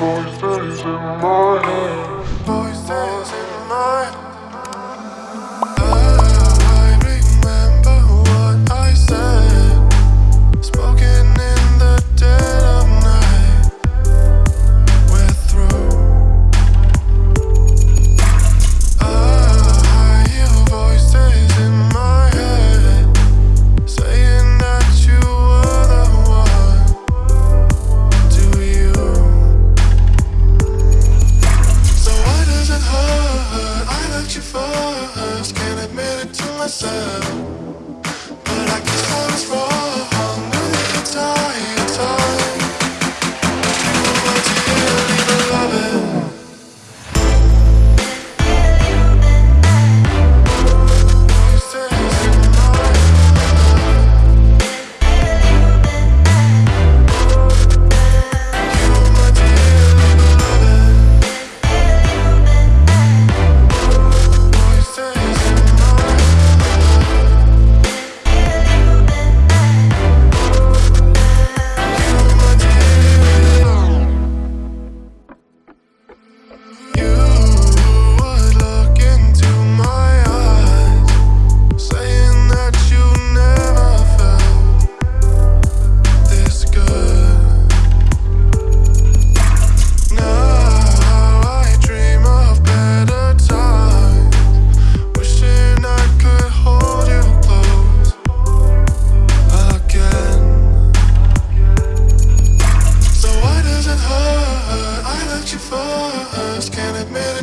boy's face in my myself.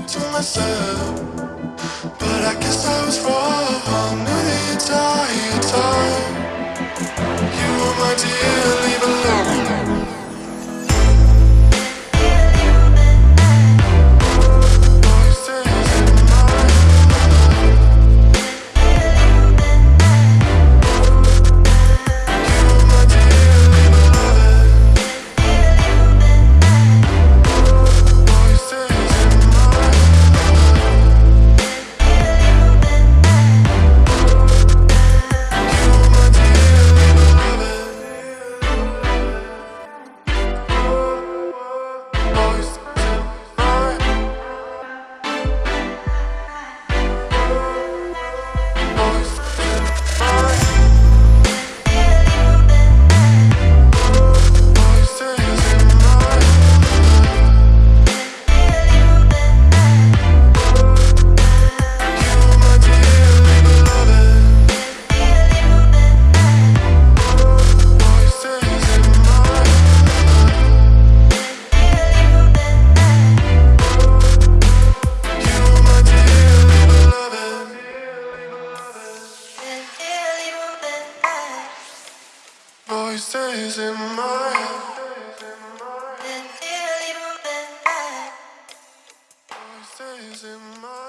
to myself, but I guess I was wrong. Voices in my head. Voices in my